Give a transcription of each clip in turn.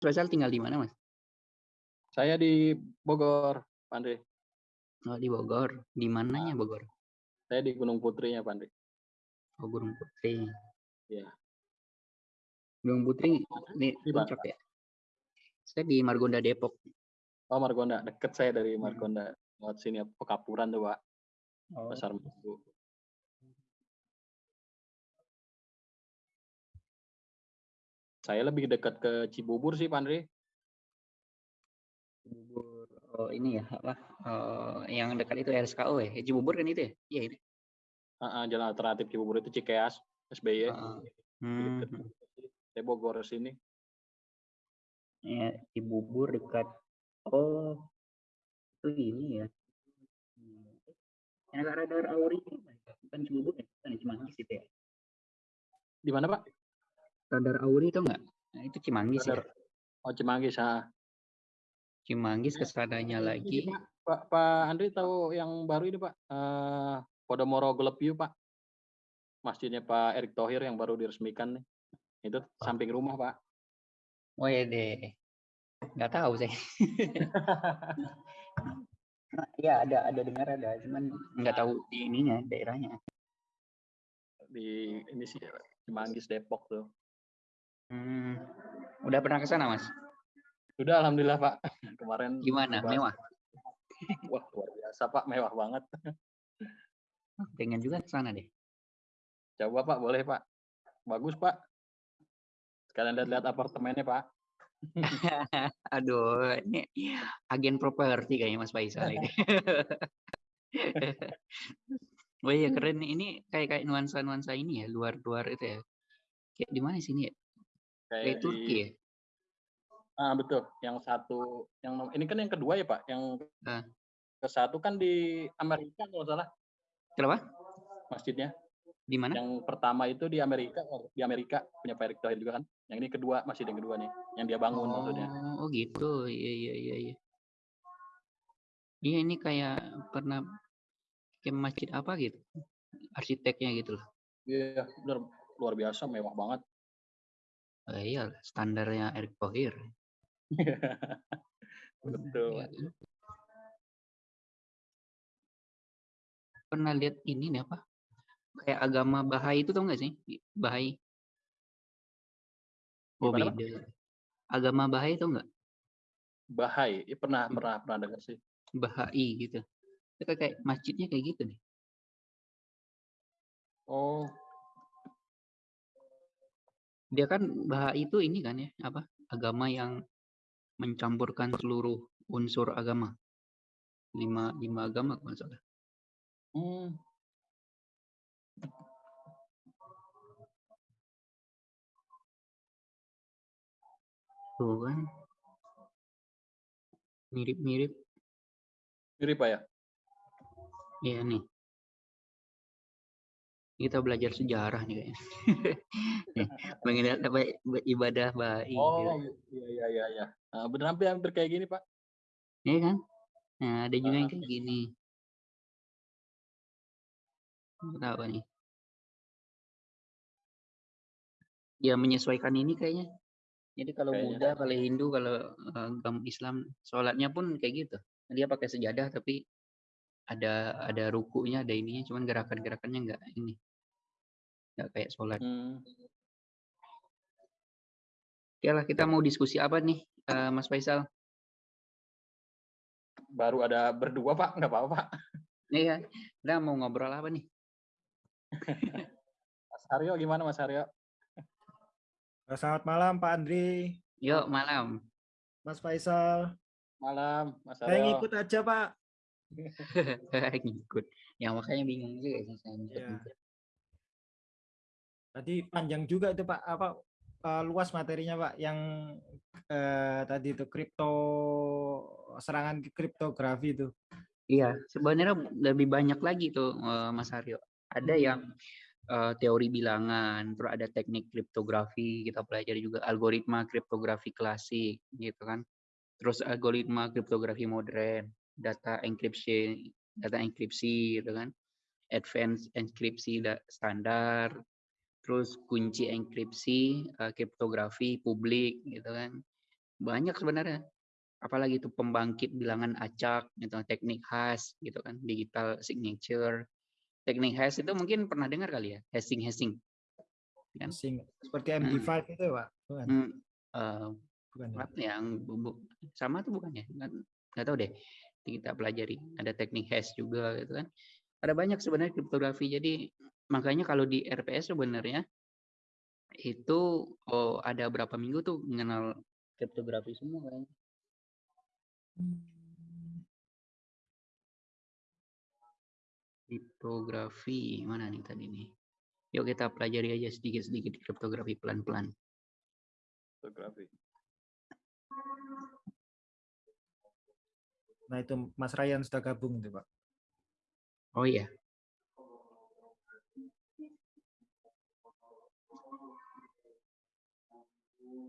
Faisal tinggal di mana, Mas? Saya di Bogor, Pak Andre. Oh, di Bogor. Di mananya Bogor? Saya di Gunung Putrinya, Pak Andre. Oh, Gunung Putri. Iya. Gunung Putri mana, puncak ya? Saya di Margonda Depok. Oh, Margonda. Deket saya dari Hmm. Margonda. Lewat sini, Pekapuran tuh, Pak. Oh. Pasar Minggu. Saya lebih dekat ke Cibubur sih, Pak Andre. Cibubur. Oh, ini ya, apa? Oh, yang dekat itu RSKO ya? Cibubur kan itu ya? Iya, itu. Ah, ah, jalan alternatif Cibubur itu Cikeas, SBY. Heeh. Lebih Hmm. Saya Bogor sini. Ya, Cibubur dekat. Oh, itu ini ya. Yang radar Auri itu bukan Cibubur ya? Bukan ya, Cimanggis itu ya? Di mana, Pak? Radar Auri itu enggak? Nah, itu Cimanggis ya. Radar. Oh, Cimanggis. Ah. Cimanggis ke sananya Ini, lagi. Pak, Pak, Pak Andri tahu yang baru ini, Pak? Eh, Podomoro View, Pak. Masjidnya Pak Erick Thohir yang baru diresmikan nih. Itu samping rumah, Pak. Oh ya deh. Nggak tahu saya. Nah, ya ada ada dengar ada, cuman nggak tahu di ininya daerahnya. Di ini sih Cimanggis Depok tuh. Hmm. Udah pernah ke sana, Mas? Sudah alhamdulillah, Pak. Kemarin Gimana? coba- Mewah? Wah, luar biasa, Pak. Mewah banget. Pengen juga ke sana deh. Coba, Pak, boleh, Pak. Bagus, Pak. Sekalian lihat-lihat apartemennya, Pak. Aduh, ini agen properti kayaknya Mas Faisal ini. Oh iya keren nih. Ini kayak kayak nuansa-nuansa ini ya, luar-luar itu ya. Kayak di mana sini ya? Kayak Kayak Turki di ya? Ah, betul. Yang satu yang ini kan yang kedua ya, Pak. Yang Ah. ke satu kan di Amerika kalau salah Kenapa? masjidnya. Di mana? Yang pertama itu di Amerika, oh, di Amerika punya Pak Erick Thohir juga kan. Yang ini kedua, masjid yang kedua nih, yang dia bangun maksudnya. Oh, oh gitu. Iya, iya, iya, iya. Iya, ini kayak pernah kayak masjid apa gitu. Arsiteknya gitu loh. Iya, benar luar biasa, mewah banget. Oh, iya, standarnya Erick Thohir. Betul. Iya kan? Pernah lihat ini nih apa? Kayak agama Bahai itu tau nggak sih? Bahai. Oh Gimana, beda. Agama Bahai tau nggak? Bahai, ya, pernah Hmm. pernah pernah dengar sih. Bahai gitu. Itu kayak, kayak masjidnya kayak gitu nih. Oh, Dia kan Bahai itu ini kan ya, apa? Agama yang mencampurkan seluruh unsur agama. Lima, lima agama kalau nggak salah. hmm. Tuh kan. Mirip-mirip. mirip Pak ya. Iya nih. Kita belajar sejarah nih kayaknya. Mengenai apa ibadah Bahai. gitu. Oh, iya iya iya iya. Nah, bener hampir hampir kayak gini Pak. Iya kan? Nah, ada juga yang Ah. kayak gini. Tahu nih. Ya menyesuaikan ini kayaknya. Jadi kalau Kayaknya. Buddha, kalau Hindu, kalau eh, agama Islam, sholatnya pun kayak gitu. Dia pakai sejadah tapi ada ada rukunya, ada ininya, cuman gerakan-gerakannya nggak ini, nggak kayak sholat. Hmm. Oke lah, kita mau diskusi apa nih, eh, Mas Faisal? Baru ada berdua Pak, nggak apa-apa Pak. Iya, kita mau ngobrol apa nih? Mas Aryo gimana Mas Aryo? Selamat malam Pak Andri, Yuk malam. Mas Faisal. Malam Mas Saya Aryo. ngikut aja Pak. Ngikut. Ya makanya bingung juga sih saya ngikut. Tadi panjang juga itu Pak, apa eh, luas materinya Pak yang eh, tadi itu kripto serangan kriptografi itu. Iya, sebenarnya lebih banyak lagi tuh eh, Mas Aryo. Ada yang eh, teori bilangan, terus ada teknik kriptografi, kita pelajari juga algoritma kriptografi klasik gitu kan. Terus algoritma kriptografi modern, data enkripsi, data enkripsi gitu kan. Advanced enkripsi da- standar, terus kunci enkripsi, eh, kriptografi publik gitu kan. banyak sebenarnya. Apalagi itu pembangkit bilangan acak, gitu, teknik hash, gitu kan, digital signature. Teknik hash itu mungkin pernah dengar kali ya, hashing-hashing. Kan? Asing. Seperti Hmm. MD5 itu ya, Pak? Bukan? Hmm, eee, Bukan ya? yang bubuk sama tuh bukan ya? Nggak nggak tahu deh. Kita pelajari. Ada teknik hash juga gitu kan. Ada banyak sebenarnya kriptografi. Jadi makanya kalau di RPS sebenarnya itu oh, ada berapa minggu tuh mengenal kriptografi semua kayaknya. Kriptografi mana nih tadi nih? Yuk kita pelajari aja sedikit-sedikit kriptografi pelan-pelan. Fotografi. Nah itu Mas Ryan sudah gabung itu Pak. Oh iya.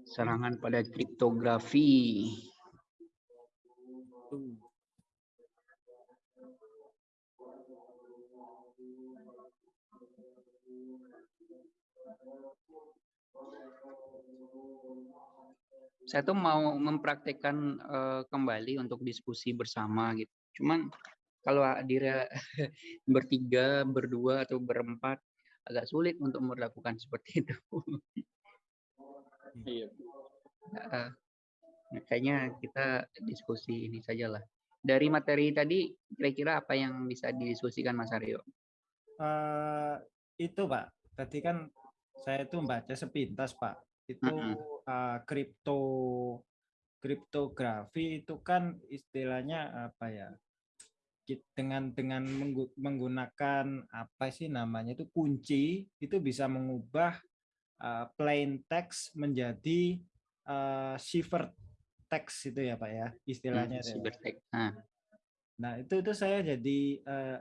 Serangan pada kriptografi. Saya tuh mau mempraktekkan eh, kembali untuk diskusi bersama gitu. Cuman kalau diri bertiga, berdua atau berempat agak sulit untuk melakukan seperti itu. Iya. Nah, kayaknya kita diskusi ini saja lah. Dari materi tadi kira-kira apa yang bisa didiskusikan Mas Aryo? Eh, itu Pak, tadi kan saya itu membaca sepintas Pak. Itu Mm-mm. eh, kripto kriptografi itu kan istilahnya apa ya? Dengan dengan menggu- menggunakan apa sih namanya itu kunci itu bisa mengubah eh, plain text menjadi eh, cipher text itu ya Pak ya Hmm, istilahnya. itu ya, Pak. cybertech. Nah, itu itu saya jadi eh,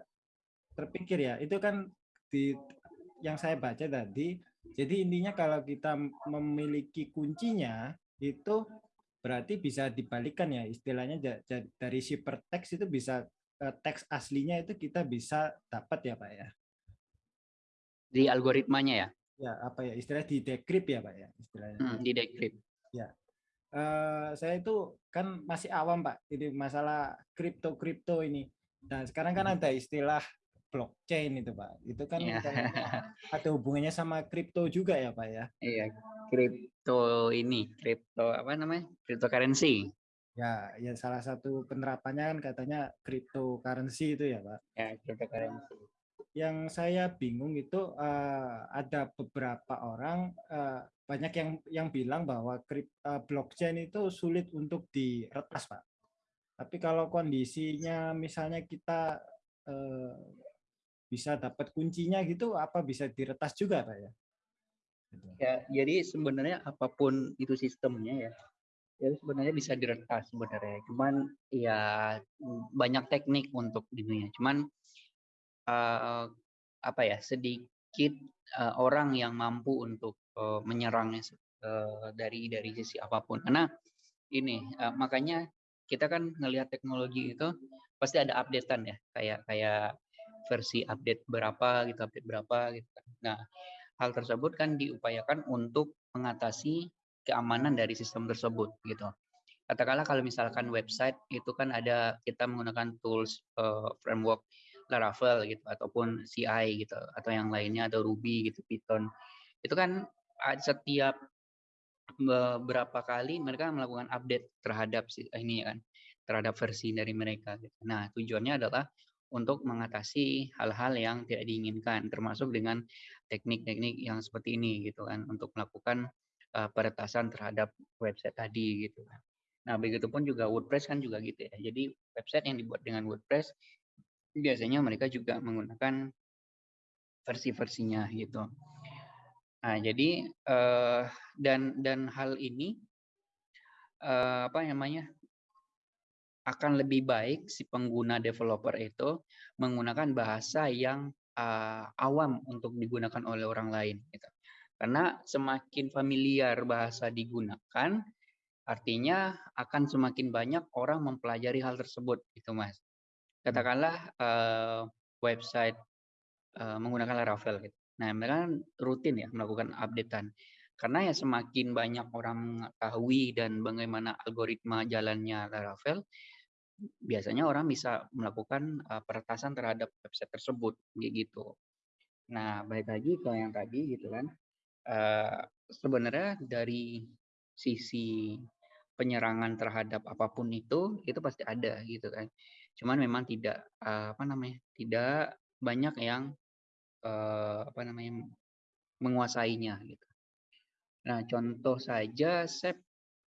terpikir ya, itu kan di yang saya baca tadi. Jadi intinya kalau kita memiliki kuncinya itu berarti bisa dibalikan ya istilahnya dari ciphertext itu bisa teks aslinya itu kita bisa dapat ya Pak ya. di algoritmanya ya, Ya apa ya istilah di decrypt ya Pak ya istilahnya. Hmm, di decrypt. eh saya itu kan masih awam Pak, ini masalah kripto-kripto ini. Nah, sekarang kan ada istilah blockchain itu Pak. Itu kan kayaknya ada hubungannya sama kripto juga ya Pak ya. Iya, kripto ini, kripto apa namanya? Cryptocurrency. Ya, ya salah satu penerapannya kan katanya cryptocurrency itu ya Pak. Ya, cryptocurrency. Yang saya bingung itu eh, ada beberapa orang eh, banyak yang yang bilang bahwa krip, eh, blockchain itu sulit untuk diretas Pak. Tapi kalau kondisinya misalnya kita eh, bisa dapat kuncinya gitu, apa bisa diretas juga Pak ya? Gitu. Ya, jadi sebenarnya apa pun itu sistemnya ya, ya sebenarnya bisa diretas sebenarnya. Cuman ya banyak teknik untuk ininya. Cuman eh, apa ya sedikit eh, orang yang mampu untuk eh, menyerangnya eh, dari dari sisi apa pun. Karena ini eh, makanya kita kan ngelihat teknologi itu pasti ada updatean ya, kayak kayak versi update berapa gitu, update berapa gitu. kan. Nah, hal tersebut kan diupayakan untuk mengatasi keamanan dari sistem tersebut gitu. Katakanlah kalau misalkan website itu kan ada kita menggunakan tools eh, framework Laravel gitu ataupun CI gitu atau yang lainnya atau Ruby gitu Python. Itu kan setiap beberapa kali mereka melakukan update terhadap si- ini kan terhadap versi dari mereka gitu. Nah, tujuannya adalah untuk mengatasi hal-hal yang tidak diinginkan termasuk dengan teknik-teknik yang seperti ini gitu kan untuk melakukan uh, peretasan terhadap website tadi gitu kan. Nah, begitupun juga WordPress kan juga gitu ya. Jadi website yang dibuat dengan WordPress biasanya mereka juga menggunakan versi-versinya gitu. Nah, jadi eh, dan dan hal ini eh, apa namanya akan lebih baik si pengguna developer itu menggunakan bahasa yang eh, awam untuk digunakan oleh orang lain. Gitu. Karena semakin familiar bahasa digunakan, artinya akan semakin banyak orang mempelajari hal tersebut, gitu mas. Katakanlah eh, website eh, menggunakan Laravel, gitu. Nah, mereka kan rutin ya melakukan updatean. Karena ya semakin banyak orang mengetahui dan bagaimana algoritma jalannya Laravel, biasanya orang bisa melakukan uh, peretasan terhadap website tersebut gitu. Nah, balik lagi ke yang tadi gitu kan. Uh, sebenarnya dari sisi penyerangan terhadap apa pun itu itu pasti ada gitu kan. Cuman memang tidak uh, apa namanya? tidak banyak yang uh, apa namanya menguasainya gitu. Nah, contoh saja saya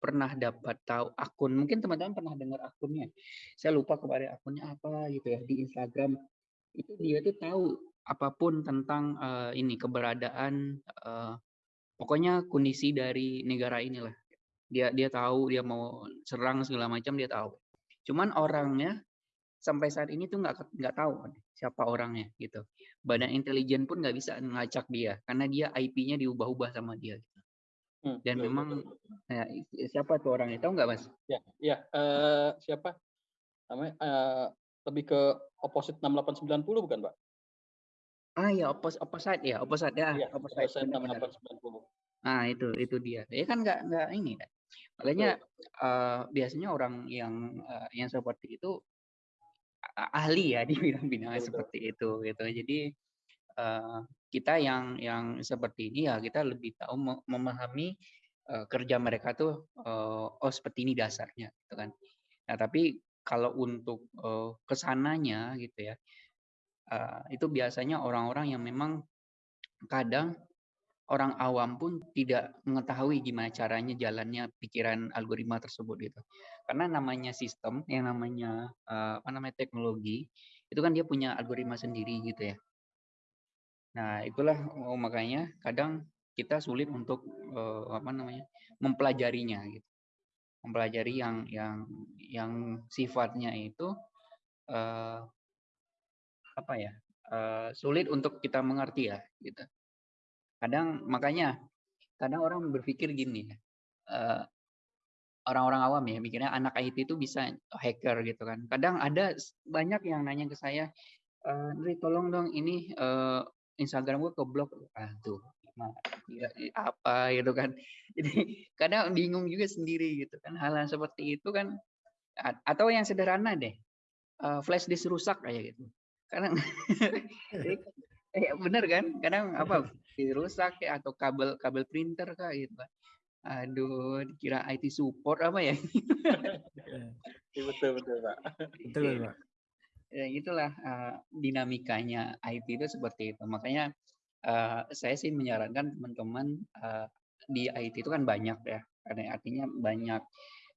pernah dapat tahu akun, mungkin teman-teman pernah dengar akunnya. Saya lupa kemarin akunnya apa gitu ya di Instagram. Itu dia tuh tahu apa pun tentang uh, ini keberadaan uh, pokoknya kondisi dari negara inilah. Dia dia tahu dia mau serang segala macam dia tahu. Cuman orangnya sampai saat ini tuh nggak nggak tahu siapa orangnya gitu. Badan intelijen pun nggak bisa ngelacak dia karena dia IP-nya diubah-ubah sama dia. Hmm, Dan betul, memang betul. Ya, siapa tuh orangnya tahu nggak mas? Ya, ya uh, siapa? Namanya uh, lebih ke opposite 6890 bukan pak? Ah ya oppos opposite ya opposite ya, ya opposite, opposite 6890. Nah itu itu dia. Ya kan nggak nggak ini kan. Makanya uh, biasanya orang yang uh, yang seperti itu ahli ya di bidang-bidang seperti itu gitu. Jadi uh, kita yang yang seperti ini ya kita lebih tahu memahami uh, kerja mereka tuh uh, oh seperti ini dasarnya gitu kan. Nah, tapi kalau untuk uh, ke sananya gitu ya uh, itu biasanya orang-orang yang memang kadang orang awam pun tidak mengetahui gimana caranya jalannya pikiran algoritma tersebut gitu. Karena namanya sistem, yang namanya uh, apa namanya teknologi, itu kan dia punya algoritma sendiri gitu ya. Nah, itulah oh, makanya kadang kita sulit untuk uh, apa namanya? mempelajarinya gitu. Mempelajari yang yang yang sifatnya itu uh, apa ya? Uh, sulit untuk kita mengerti ya gitu. Kadang makanya kadang orang berpikir gini ya. Uh, orang-orang awam ya mikirnya anak IT itu bisa hacker gitu kan. Kadang ada banyak yang nanya ke saya, e, tolong dong ini uh, Instagram gue keblok. Aduh apa gitu kan. Jadi kadang bingung juga sendiri gitu kan hal, -hal seperti itu kan atau yang sederhana deh uh, flash disk rusak kayak gitu. Karena eh, bener kan? Kadang apa rusak ya atau kabel kabel printer kah gitu kan aduh kira IT support apa ya? Betul betul pak. Betul pak. Ya itulah uh, dinamikanya IT itu seperti itu. Makanya uh, saya sih menyarankan teman-teman uh, di IT itu kan banyak ya, karena artinya banyak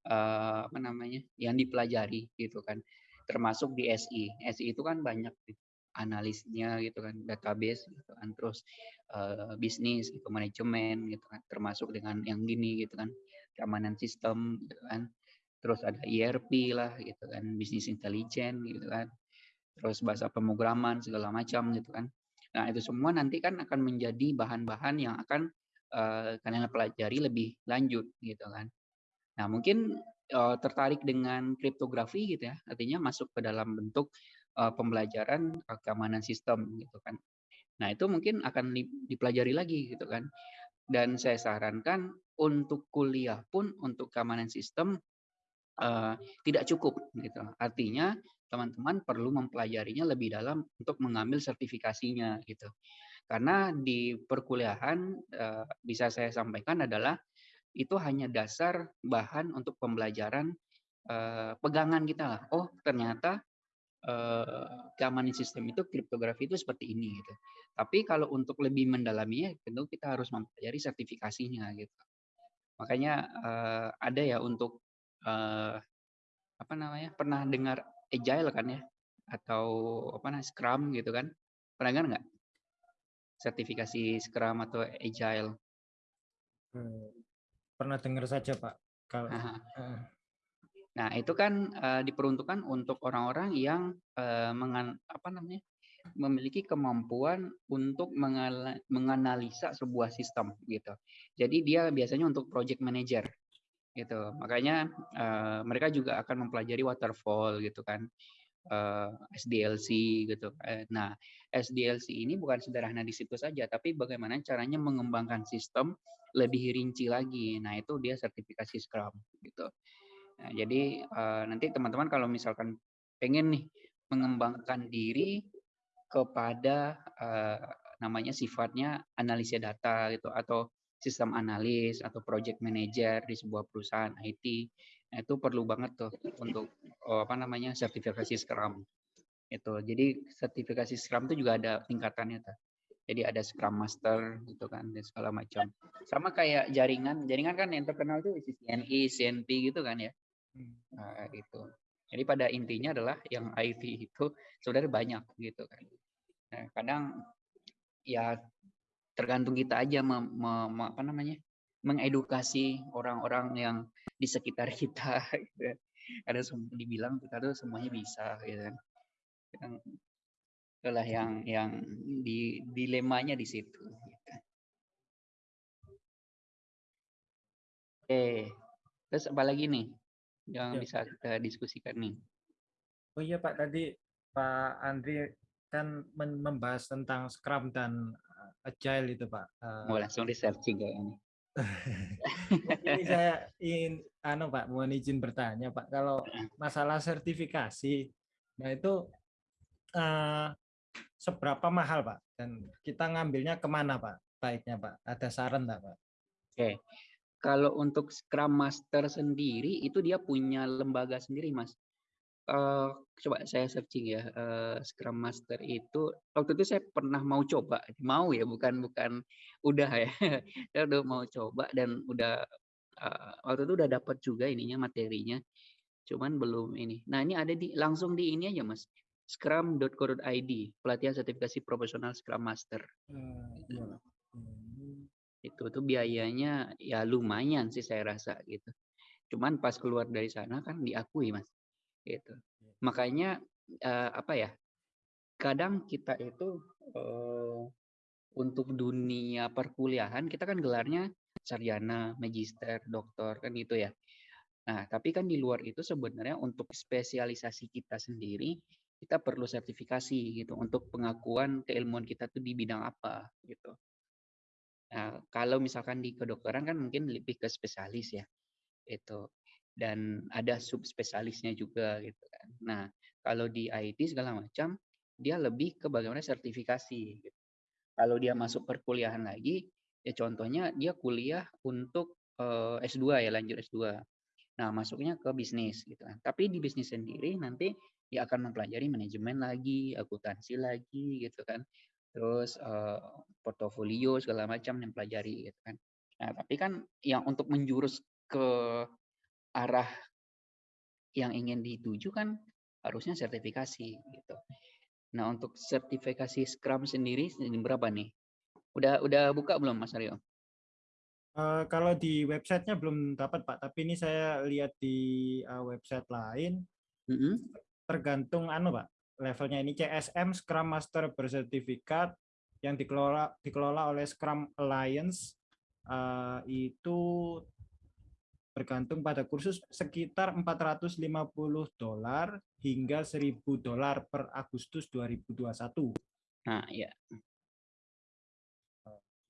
uh, apa namanya yang dipelajari gitu kan, termasuk di SI. SI itu kan banyak analisnya gitu kan, database gitu kan, terus uh, bisnis, gitu, manajemen gitu kan, termasuk dengan yang gini gitu kan, keamanan sistem gitu kan terus ada ERP lah gitu kan, bisnis intelijen gitu kan, terus bahasa pemrograman segala macam gitu kan. Nah itu semua nanti kan akan menjadi bahan-bahan yang akan uh, kalian pelajari lebih lanjut gitu kan. Nah mungkin uh, tertarik dengan kriptografi gitu ya, artinya masuk ke dalam bentuk uh, pembelajaran keamanan sistem gitu kan. Nah itu mungkin akan dipelajari lagi gitu kan. Dan saya sarankan untuk kuliah pun untuk keamanan sistem uh, tidak cukup gitu. Artinya teman-teman perlu mempelajarinya lebih dalam untuk mengambil sertifikasinya gitu. Karena di perkuliahan uh, bisa saya sampaikan adalah itu hanya dasar bahan untuk pembelajaran uh, pegangan kita lah. Oh ternyata uh, keamanan sistem itu kriptografi itu seperti ini gitu. Tapi kalau untuk lebih mendalaminya tentu kita harus mempelajari sertifikasinya gitu. Makanya uh, ada ya untuk uh, apa namanya pernah dengar agile kan ya? Atau apa namanya scrum gitu kan? Pernah dengar nggak? Sertifikasi scrum atau agile? Hmm, pernah dengar saja pak. Kalau nah itu kan uh, diperuntukkan untuk orang-orang yang uh, mengan apa namanya memiliki kemampuan untuk menganalisa sebuah sistem gitu. Jadi dia biasanya untuk project manager gitu. Makanya uh, mereka juga akan mempelajari waterfall gitu kan. Uh, SDLC gitu. Uh, nah, SDLC ini bukan sederhana di situ saja, tapi bagaimana caranya mengembangkan sistem lebih rinci lagi. Nah, itu dia sertifikasi Scrum gitu. Nah, jadi uh, nanti teman-teman kalau misalkan pengen nih mengembangkan diri kepada uh, namanya sifatnya analisis data gitu atau sistem analis atau project manager di sebuah perusahaan IT. Nah, itu perlu banget tuh untuk oh, apa namanya sertifikasi Scrum. Itu. Jadi sertifikasi Scrum itu juga ada tingkatannya tuh. Jadi ada Scrum Master gitu kan dan segala macam. Sama kayak jaringan, jaringan kan yang terkenal itu CCNE, CNP gitu kan ya. Hmm. Nah, itu. Jadi pada intinya adalah yang IT itu sebenarnya banyak gitu kan. Nah, kadang ya tergantung kita aja mem, mem, apa namanya mengedukasi orang-orang yang di sekitar kita. Gitu. Ada dibilang kita tuh semuanya bisa, gitu kan. Itulah yang yang di dilemanya di situ. Gitu. Oke, terus apa lagi nih yang ya. bisa kita diskusikan nih? Oh iya Pak, tadi Pak Andri kan membahas tentang Scrum dan eh, Agile itu Pak. Mau langsung di searching kayaknya. ini saya ingin, anu Pak, mohon izin bertanya Pak, kalau masalah sertifikasi, nah itu uh, seberapa mahal Pak? Dan kita ngambilnya ke mana Pak? Baiknya Pak, ada saran nggak Pak? Oke, kalau untuk Scrum Master sendiri itu dia punya lembaga sendiri Mas. Uh, coba saya searching ya uh, Scrum Master itu waktu itu saya pernah mau coba mau ya bukan bukan udah ya. Saya udah mau coba dan udah uh, waktu itu udah dapat juga ininya materinya. Cuman belum ini. Nah ini ada di langsung di ini aja mas. Scrum.co.id pelatihan sertifikasi profesional Scrum Master. Uh, Itu tuh biayanya ya lumayan sih saya rasa gitu. Cuman pas keluar dari sana kan diakui mas, gitu. Iya. Makanya uh, apa ya? Kadang kita itu uh, untuk dunia perkuliahan kita kan gelarnya sarjana, magister, doktor kan gitu ya. Nah, tapi kan di luar itu sebenarnya untuk spesialisasi kita sendiri kita perlu sertifikasi gitu untuk pengakuan keilmuan kita tuh di bidang apa gitu. Nah, kalau misalkan di kedokteran kan mungkin lebih ke spesialis ya itu dan ada subspesialisnya juga gitu kan. Nah, kalau di IT segala macam dia lebih ke bagaimana sertifikasi gitu. Kalau dia masuk perkuliahan lagi ya contohnya dia kuliah untuk uh, eh, S2 ya lanjut S2. Nah, masuknya ke bisnis gitu kan. Tapi di bisnis sendiri nanti dia akan mempelajari manajemen lagi, akuntansi lagi gitu kan. Terus uh, portofolio segala macam yang pelajari gitu kan. Nah, tapi kan yang untuk menjurus ke arah yang ingin dituju kan harusnya sertifikasi gitu. Nah, untuk sertifikasi Scrum sendiri ini berapa nih? Udah udah buka belum Mas Aryo? Uh, kalau di websitenya belum dapat Pak, tapi ini saya lihat di uh, website lain. Mm -hmm tergantung anu Pak, levelnya ini CSM Scrum Master bersertifikat yang dikelola dikelola oleh Scrum Alliance uh, itu bergantung pada kursus sekitar 450 dolar hingga 1000 dolar per Agustus 2021. Nah, ya.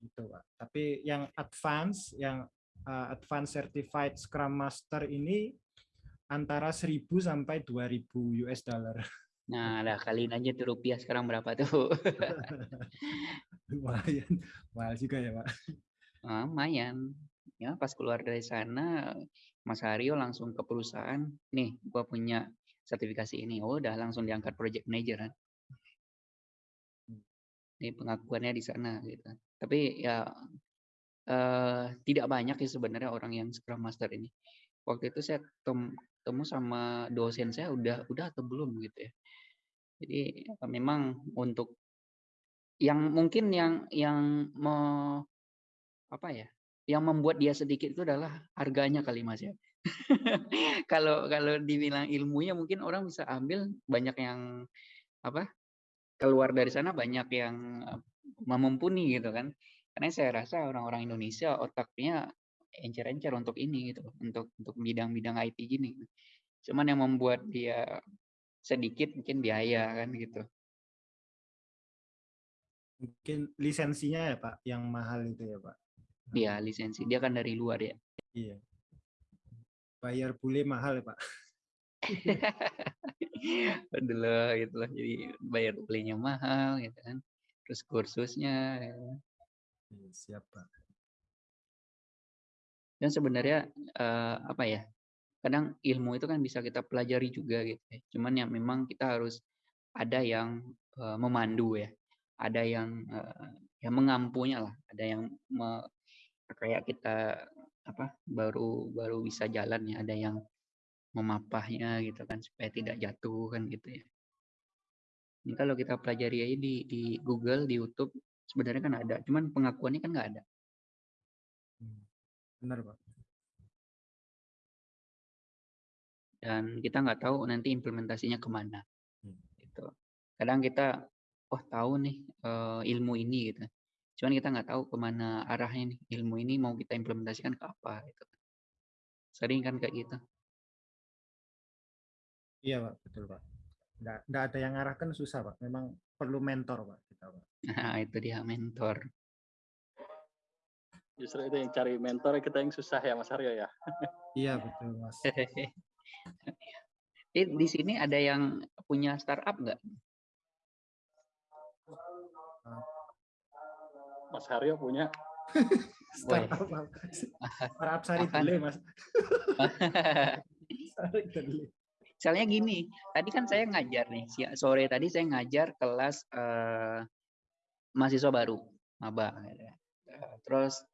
Itu, Pak. Tapi yang advance, yang uh, advance certified Scrum Master ini antara 1000 sampai 2000 US dollar. Nah, lah kaliin aja tuh rupiah sekarang berapa tuh? lumayan, mahal juga ya, Pak. Nah, lumayan. Ya, pas keluar dari sana, Mas Haryo langsung ke perusahaan, nih, gua punya sertifikasi ini. Oh, udah langsung diangkat project manager kan. Ini pengakuannya di sana gitu. Tapi ya eh, tidak banyak ya sebenarnya orang yang Scrum Master ini. Waktu itu saya ketemu sama dosen saya udah udah atau belum gitu ya. Jadi memang untuk yang mungkin yang yang me, apa ya? Yang membuat dia sedikit itu adalah harganya kali Mas ya. kalau kalau dibilang ilmunya mungkin orang bisa ambil banyak yang apa? keluar dari sana banyak yang memumpuni gitu kan. Karena saya rasa orang-orang Indonesia otaknya encer-encer untuk ini gitu, untuk untuk bidang-bidang IT gini. Cuman yang membuat dia sedikit mungkin biaya kan gitu. Mungkin lisensinya ya Pak, yang mahal itu ya Pak. Iya, lisensi. Dia kan dari luar ya. Iya. Bayar bule mahal ya Pak. Aduh lah, gitu lah. Jadi bayar belinya mahal gitu kan. Terus kursusnya. Ya. Iya, siap Pak. Dan sebenarnya uh, apa ya? Kadang ilmu itu kan bisa kita pelajari juga gitu ya. Cuman yang memang kita harus ada yang uh, memandu ya. Ada yang uh, yang mengampunya lah. Ada yang me, kayak kita apa baru baru bisa jalan ya. Ada yang memapahnya gitu kan supaya tidak jatuh kan gitu ya. Ini kalau kita pelajari aja di di Google, di YouTube sebenarnya kan ada, cuman pengakuannya kan nggak ada. Benar pak. Dan kita nggak tahu nanti implementasinya ke mana. Hmm. Gitu. Kadang kita, oh tahu nih uh, ilmu ini gitu. Cuman kita nggak tahu ke mana arahnya nih ilmu ini mau kita implementasikan ke apa gitu. Sering kan kayak gitu. Iya Pak, betul Pak. Nggak, nggak ada yang arahkan susah Pak. Memang perlu mentor Pak. Kita, Pak. Nah itu dia mentor. Justru itu yang cari mentor kita yang susah ya Mas Aryo ya. iya betul Mas. Eh, di sini ada yang punya startup nggak? Mas Haryo punya. startup, startup sari Mas. sari Misalnya gini, tadi kan saya ngajar nih, sore tadi saya ngajar kelas uh, mahasiswa baru, maba. Gitu. Terus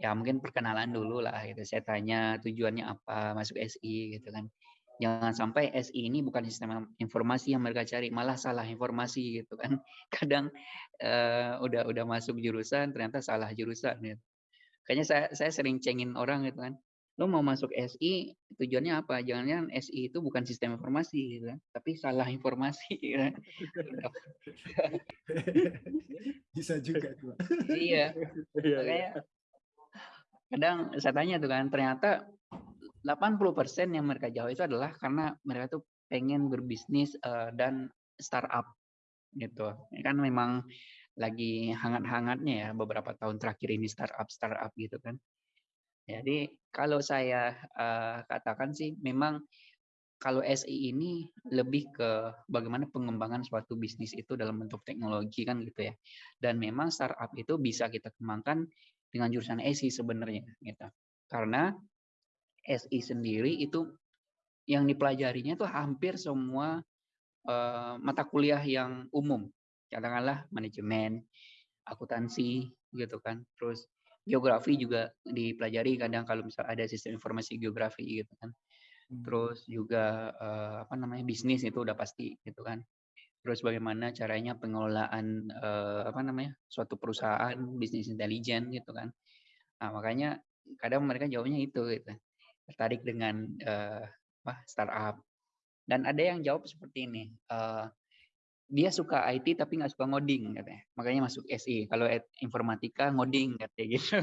ya mungkin perkenalan dulu lah gitu. Saya tanya tujuannya apa masuk SI gitu kan. Jangan sampai SI ini bukan sistem informasi yang mereka cari, malah salah informasi gitu kan. Kadang uh, udah udah masuk jurusan ternyata salah jurusan gitu. Kayaknya saya saya sering cengin orang gitu kan lo mau masuk SI tujuannya apa? Jangan-jangan SI itu bukan sistem informasi gitu kan, tapi salah informasi gitu kan. Bisa juga tuh. iya. iya. Makanya iya. Kadang saya tanya tuh kan, ternyata 80% yang mereka jawab itu adalah karena mereka tuh pengen berbisnis uh, dan startup gitu. Kan memang lagi hangat-hangatnya ya beberapa tahun terakhir ini startup startup gitu kan. Jadi kalau saya uh, katakan sih memang kalau SI ini lebih ke bagaimana pengembangan suatu bisnis itu dalam bentuk teknologi kan gitu ya. Dan memang startup itu bisa kita kembangkan dengan jurusan SI sebenarnya gitu. Karena SI sendiri itu yang dipelajarinya itu hampir semua uh, mata kuliah yang umum. Katakanlah manajemen, akuntansi gitu kan. Terus geografi juga dipelajari kadang kalau misal ada sistem informasi geografi gitu kan. Terus juga uh, apa namanya bisnis itu udah pasti gitu kan. Terus bagaimana caranya pengelolaan uh, apa namanya suatu perusahaan bisnis intelijen gitu kan. Nah makanya kadang mereka jawabnya itu gitu. Tertarik dengan uh, apa startup. Dan ada yang jawab seperti ini uh, dia suka IT tapi nggak suka ngoding katanya. Makanya masuk SI. Kalau informatika ngoding katanya gitu.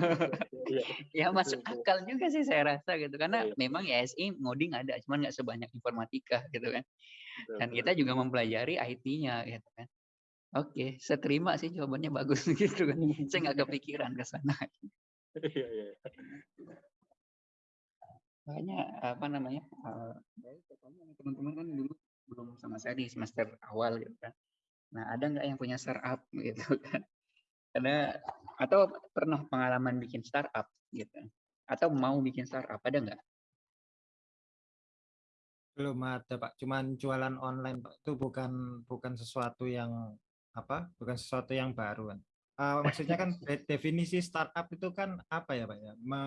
Iya. ya masuk akal juga sih saya rasa gitu. Karena iya. memang ya SI ngoding ada, cuman nggak sebanyak informatika gitu kan. Dan kita juga mempelajari IT-nya gitu kan. Oke, saya terima sih jawabannya bagus gitu kan. Saya nggak kepikiran ke sana. Iya, iya. Makanya apa namanya? Uh, teman-teman kan dulu belum sama saya di semester awal gitu kan. Nah, ada nggak yang punya startup gitu kan? Karena atau pernah pengalaman bikin startup gitu. Atau mau bikin startup, ada nggak? Belum ada, Pak. Cuman jualan online, Pak. Itu bukan bukan sesuatu yang apa? Bukan sesuatu yang baru kan. Uh, maksudnya kan definisi startup itu kan apa ya, Pak ya? Me,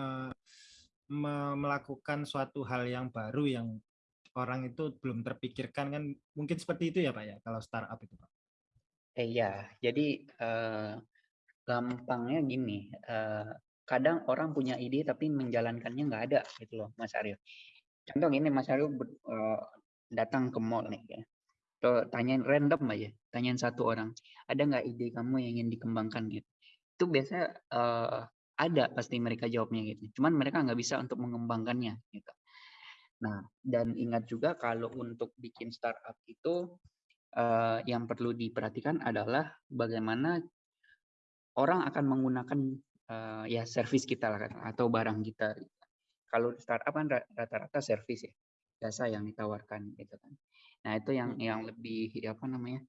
me, melakukan suatu hal yang baru yang orang itu belum terpikirkan kan mungkin seperti itu ya Pak ya kalau startup itu Pak. Eh, iya, jadi uh, gampangnya gini, uh, kadang orang punya ide tapi menjalankannya nggak ada gitu loh Mas Aryo. Contoh ini Mas Aryo uh, datang ke mall nih ya. Tuh, tanyain random aja, tanyain satu orang, ada nggak ide kamu yang ingin dikembangkan gitu. Itu biasa uh, ada pasti mereka jawabnya gitu. Cuman mereka nggak bisa untuk mengembangkannya gitu. Nah, dan ingat juga kalau untuk bikin startup itu uh, yang perlu diperhatikan adalah bagaimana orang akan menggunakan uh, ya service kita lah atau barang kita. Kalau startup kan rata-rata service ya, jasa yang ditawarkan gitu kan. Nah, itu yang hmm. yang lebih ya apa namanya?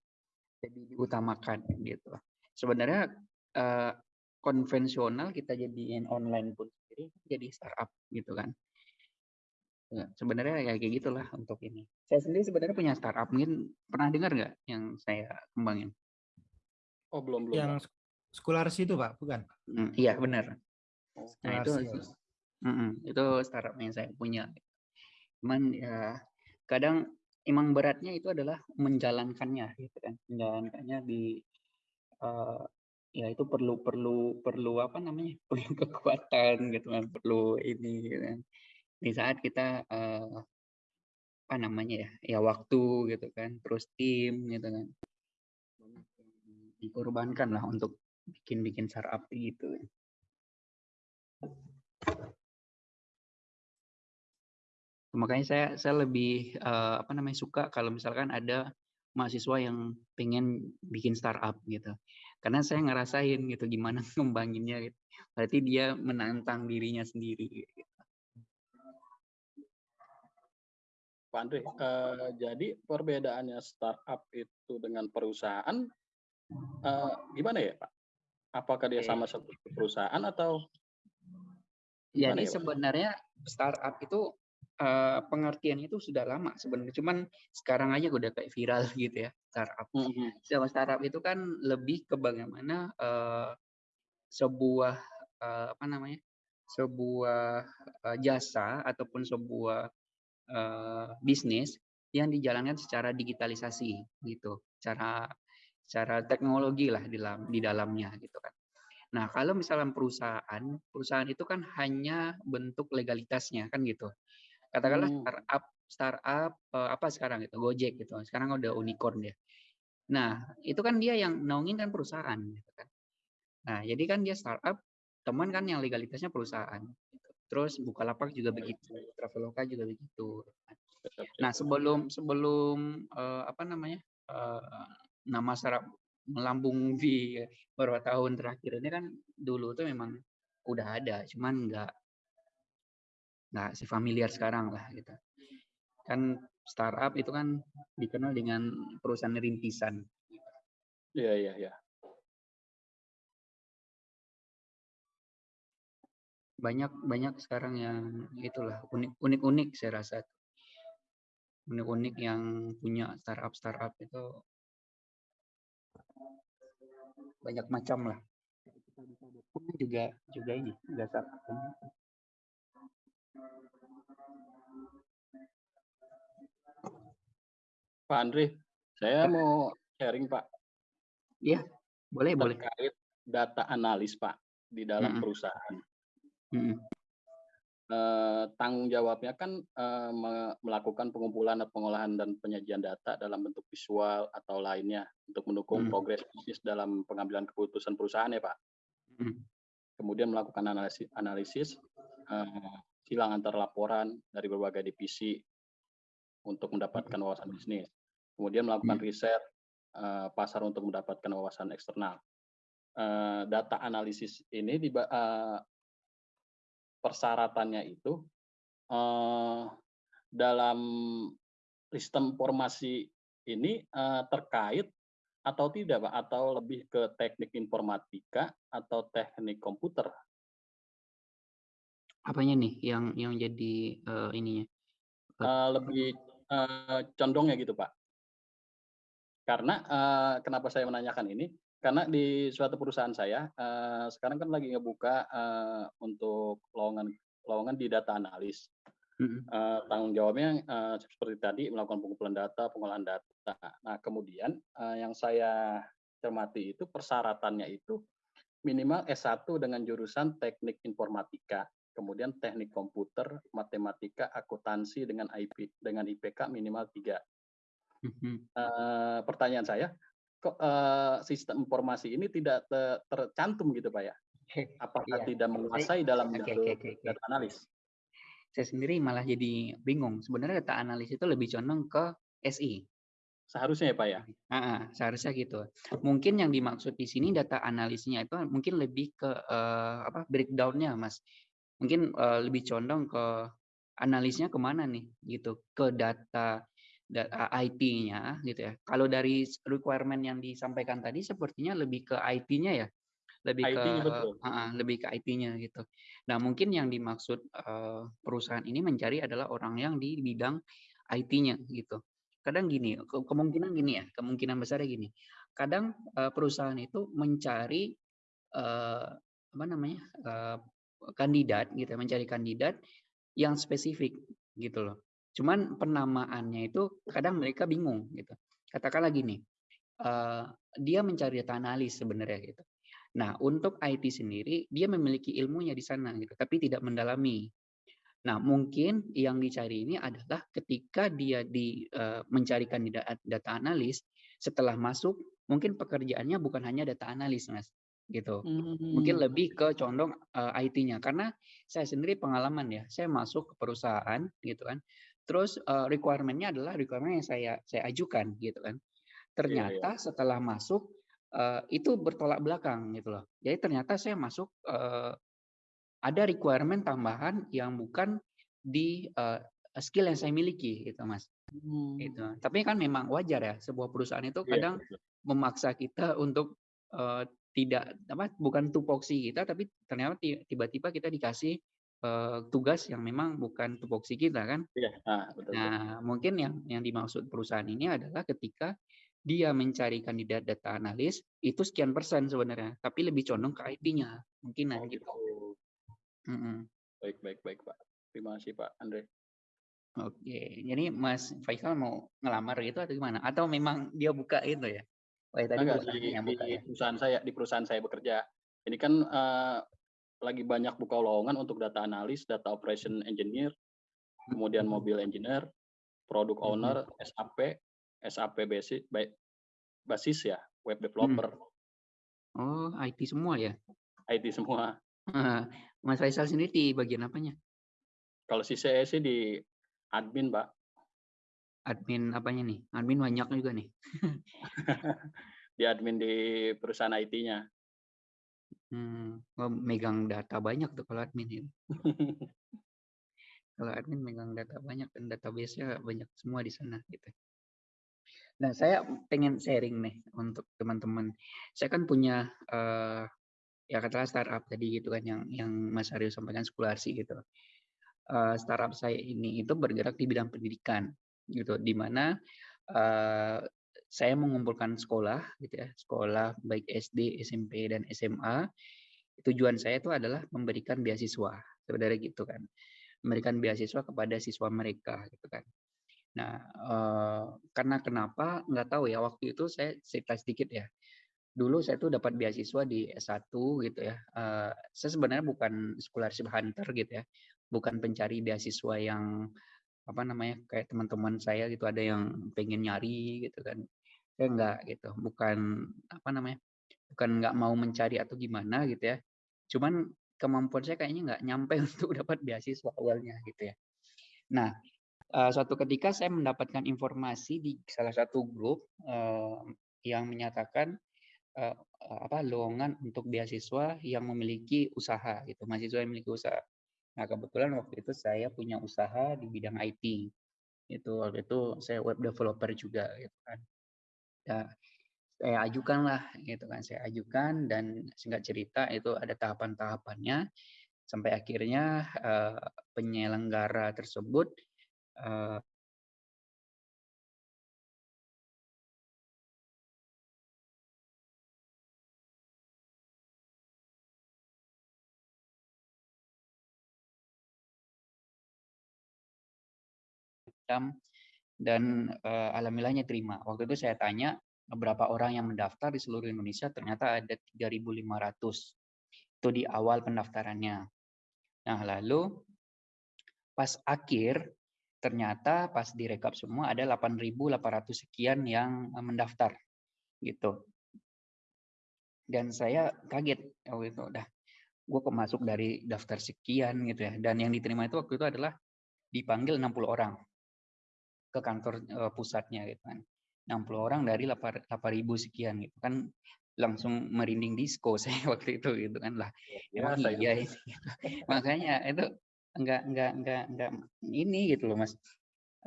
lebih diutamakan gitu. Sebenarnya uh, konvensional kita jadiin online pun sendiri jadi startup gitu kan. Ya, sebenarnya ya kayak gitulah untuk ini. Saya sendiri sebenarnya punya startup, mungkin pernah dengar nggak yang saya kembangin? Oh belum belum. Yang Skularsi itu pak, bukan? Hmm, iya benar. Oh, nah itu mm -mm, itu startup yang saya punya. Cuman ya kadang emang beratnya itu adalah menjalankannya, gitu kan? Menjalankannya di uh, ya itu perlu perlu perlu apa namanya? Perlu kekuatan gitu kan, perlu ini gitu kan di saat kita uh, apa namanya ya ya waktu gitu kan terus tim gitu kan. Dikorbankan lah untuk bikin bikin startup gitu. Makanya saya saya lebih uh, apa namanya suka kalau misalkan ada mahasiswa yang pengen bikin startup gitu. Karena saya ngerasain gitu gimana ngembanginnya gitu. Berarti dia menantang dirinya sendiri gitu. Pak Andre, uh, jadi perbedaannya startup itu dengan perusahaan uh, gimana ya Pak? Apakah dia sama seperti perusahaan atau? Jadi ya, sebenarnya startup itu uh, pengertian itu sudah lama sebenarnya, cuman sekarang aja udah kayak viral gitu ya startup. Mm -hmm. startup itu kan lebih ke bagaimana uh, sebuah uh, apa namanya sebuah uh, jasa ataupun sebuah uh, bisnis yang dijalankan secara digitalisasi gitu, cara cara teknologi lah di dalam di dalamnya gitu kan. Nah kalau misalnya perusahaan, perusahaan itu kan hanya bentuk legalitasnya kan gitu. Katakanlah hmm. startup startup uh, apa sekarang itu Gojek gitu. Sekarang udah unicorn dia. Nah itu kan dia yang naungin kan perusahaan gitu kan. Nah jadi kan dia startup, teman kan yang legalitasnya perusahaan. Terus Bukalapak juga begitu, Traveloka juga begitu. Nah sebelum sebelum uh, apa namanya uh, nama sarap melambung di beberapa tahun terakhir ini kan dulu tuh memang udah ada, cuman nggak nggak si familiar sekarang lah gitu. Kan startup itu kan dikenal dengan perusahaan rintisan. Iya iya iya. Banyak banyak sekarang yang itulah unik unik unik saya rasa unik unik yang punya startup startup itu banyak macam lah juga juga ini juga startup Pak Andri, saya mau sharing Pak. Iya, boleh boleh. Terkait data analis Pak di dalam hmm. perusahaan. Hmm. Uh, tanggung jawabnya kan uh, melakukan pengumpulan pengolahan dan penyajian data dalam bentuk visual atau lainnya untuk mendukung hmm. progres bisnis dalam pengambilan keputusan perusahaan ya Pak. Hmm. Kemudian melakukan analisis, analisis uh, silang antar laporan dari berbagai divisi untuk mendapatkan wawasan bisnis. Kemudian melakukan hmm. riset uh, pasar untuk mendapatkan wawasan eksternal. Uh, data analisis ini di, uh, persyaratannya itu uh, dalam sistem informasi ini uh, terkait atau tidak Pak? Atau lebih ke teknik informatika atau teknik komputer? Apanya nih yang yang jadi uh, ininya? Uh, lebih uh, condongnya gitu Pak karena uh, kenapa saya menanyakan ini karena di suatu perusahaan saya uh, sekarang kan lagi ngebuka uh, untuk lowongan lowongan di data analis. Mm-hmm. Uh, tanggung jawabnya uh, seperti tadi melakukan pengumpulan data, pengolahan data. Nah kemudian uh, yang saya cermati itu persyaratannya itu minimal S1 dengan jurusan teknik informatika, kemudian teknik komputer, matematika, akuntansi dengan IP dengan IPK minimal tiga. Uh, pertanyaan saya, kok uh, sistem informasi ini tidak ter tercantum gitu Pak ya? Apakah iya. tidak menguasai dalam okay, okay, okay, okay. data analis? Saya sendiri malah jadi bingung. Sebenarnya data analis itu lebih condong ke SI. Seharusnya ya Pak ya? Heeh, seharusnya gitu. Mungkin yang dimaksud di sini data analisnya itu mungkin lebih ke uh, apa breakdown-nya Mas. Mungkin uh, lebih condong ke analisnya ke mana nih gitu ke data IT-nya gitu ya. Kalau dari requirement yang disampaikan tadi sepertinya lebih ke IT-nya ya, lebih IT ke betul. uh, lebih ke IT-nya gitu. Nah mungkin yang dimaksud uh, perusahaan ini mencari adalah orang yang di bidang IT-nya gitu kadang gini, kemungkinan gini ya, kemungkinan besarnya gini. Kadang uh, perusahaan itu mencari uh, apa namanya uh, kandidat gitu, ya, mencari kandidat yang spesifik gitu loh. Cuman penamaannya itu kadang mereka bingung gitu. Katakanlah gini, uh, dia mencari data analis sebenarnya gitu. Nah, untuk IT sendiri dia memiliki ilmunya di sana gitu, tapi tidak mendalami Nah, mungkin yang dicari ini adalah ketika dia di uh, mencari kandidat data analis, setelah masuk mungkin pekerjaannya bukan hanya data analis, Mas, gitu. Hmm. Mungkin lebih ke condong uh, IT-nya karena saya sendiri pengalaman ya, saya masuk ke perusahaan gitu kan. Terus uh, requirement-nya adalah requirement yang saya saya ajukan gitu kan. Ternyata yeah, yeah. setelah masuk uh, itu bertolak belakang gitu loh. Jadi ternyata saya masuk uh, ada requirement tambahan yang bukan di uh, skill yang saya miliki gitu mas hmm. itu tapi kan memang wajar ya sebuah perusahaan itu iya, kadang yeah. memaksa kita untuk uh, tidak apa bukan tupoksi kita tapi ternyata tiba-tiba kita dikasih uh, tugas yang memang bukan tupoksi kita kan yeah. ah, betul, nah mungkin yang yang dimaksud perusahaan ini adalah ketika dia mencari kandidat data analis itu sekian persen sebenarnya tapi lebih condong ke IT-nya mungkin oh, gitu. Mm Baik, baik, baik, Pak. Terima kasih, Pak Andre. Oke, jadi Mas Faisal mau ngelamar gitu atau gimana? Atau memang dia buka itu ya? Oh, ya, tadi Enggak, di, yang buka di ya? perusahaan saya, di perusahaan saya bekerja. Ini kan uh, lagi banyak buka lowongan untuk data analis, data operation engineer, kemudian hmm. mobil engineer, product hmm. owner, SAP, SAP basis, basis ya, web developer. Oh, IT semua ya? IT semua. Mas Faisal sendiri di bagian apanya? Kalau si saya sih di admin, Pak. Admin apanya nih? Admin banyak juga nih. di admin di perusahaan IT-nya. Hmm, oh, megang data banyak tuh kalau admin itu. kalau admin megang data banyak dan database-nya banyak semua di sana gitu. Nah, saya pengen sharing nih untuk teman-teman. Saya kan punya uh, ya katakanlah startup tadi gitu kan yang yang Mas Aryo sampaikan sekularsi gitu. Uh, startup saya ini itu bergerak di bidang pendidikan gitu, di mana uh, saya mengumpulkan sekolah gitu ya, sekolah baik SD, SMP dan SMA. Tujuan saya itu adalah memberikan beasiswa sebenarnya gitu kan, memberikan beasiswa kepada siswa mereka gitu kan. Nah, uh, karena kenapa nggak tahu ya waktu itu saya cerita sedikit ya dulu saya tuh dapat beasiswa di S1 gitu ya. Uh, saya sebenarnya bukan scholarship hunter gitu ya. Bukan pencari beasiswa yang apa namanya kayak teman-teman saya gitu ada yang pengen nyari gitu kan. Saya enggak gitu. Bukan apa namanya? Bukan nggak mau mencari atau gimana gitu ya. Cuman kemampuan saya kayaknya nggak nyampe untuk dapat beasiswa awalnya gitu ya. Nah, uh, suatu ketika saya mendapatkan informasi di salah satu grup uh, yang menyatakan uh, apa lowongan untuk beasiswa yang memiliki usaha gitu, mahasiswa yang memiliki usaha. Nah, kebetulan waktu itu saya punya usaha di bidang IT. Itu waktu itu saya web developer juga gitu kan. Ya, saya ajukan lah gitu kan, saya ajukan dan singkat cerita itu ada tahapan-tahapannya sampai akhirnya uh, penyelenggara tersebut uh, dan uh, alhamdulillahnya terima. Waktu itu saya tanya beberapa orang yang mendaftar di seluruh Indonesia, ternyata ada 3.500. Itu di awal pendaftarannya. Nah, lalu pas akhir ternyata pas direkap semua ada 8.800 sekian yang mendaftar gitu. Dan saya kaget waktu itu udah gue kok masuk dari daftar sekian gitu ya. Dan yang diterima itu waktu itu adalah dipanggil 60 orang ke kantor uh, pusatnya gitu kan. 60 orang dari 8.000 sekian gitu kan langsung merinding disco saya waktu itu gitu kan lah emang Biasa iya itu. ini gitu. makanya itu enggak enggak enggak enggak ini gitu loh mas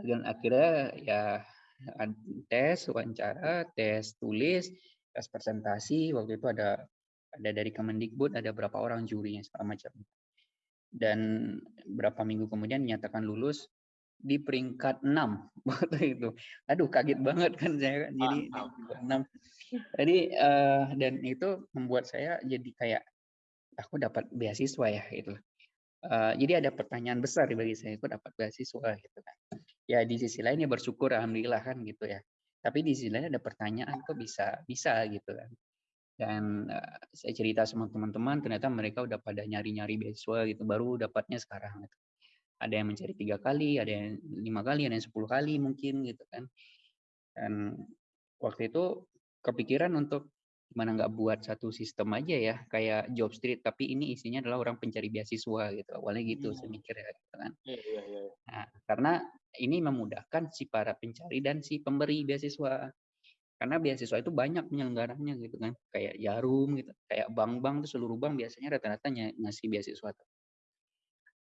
dan akhirnya ya tes wawancara tes tulis tes presentasi waktu itu ada ada dari Kemendikbud ada berapa orang jurinya segala macam dan berapa minggu kemudian dinyatakan lulus di peringkat 6 waktu itu. Aduh kaget banget kan saya kan jadi 6. Jadi eh, dan itu membuat saya jadi kayak aku dapat beasiswa ya gitu. Eh, jadi ada pertanyaan besar bagi saya aku dapat beasiswa gitu kan. Ya di sisi lain ya bersyukur alhamdulillah kan gitu ya. Tapi di sisi lain ada pertanyaan kok bisa bisa gitu kan. Dan eh, saya cerita sama teman-teman ternyata mereka udah pada nyari-nyari beasiswa gitu baru dapatnya sekarang gitu ada yang mencari tiga kali, ada yang lima kali, ada yang sepuluh kali mungkin gitu kan. Dan waktu itu kepikiran untuk gimana nggak buat satu sistem aja ya kayak job street tapi ini isinya adalah orang pencari beasiswa gitu awalnya gitu saya Hmm. mikir ya gitu kan Iya, iya, iya. nah, karena ini memudahkan si para pencari dan si pemberi beasiswa karena beasiswa itu banyak penyelenggaranya gitu kan kayak jarum gitu kayak bank-bank tuh seluruh bank biasanya rata-rata ny- ngasih beasiswa tuh.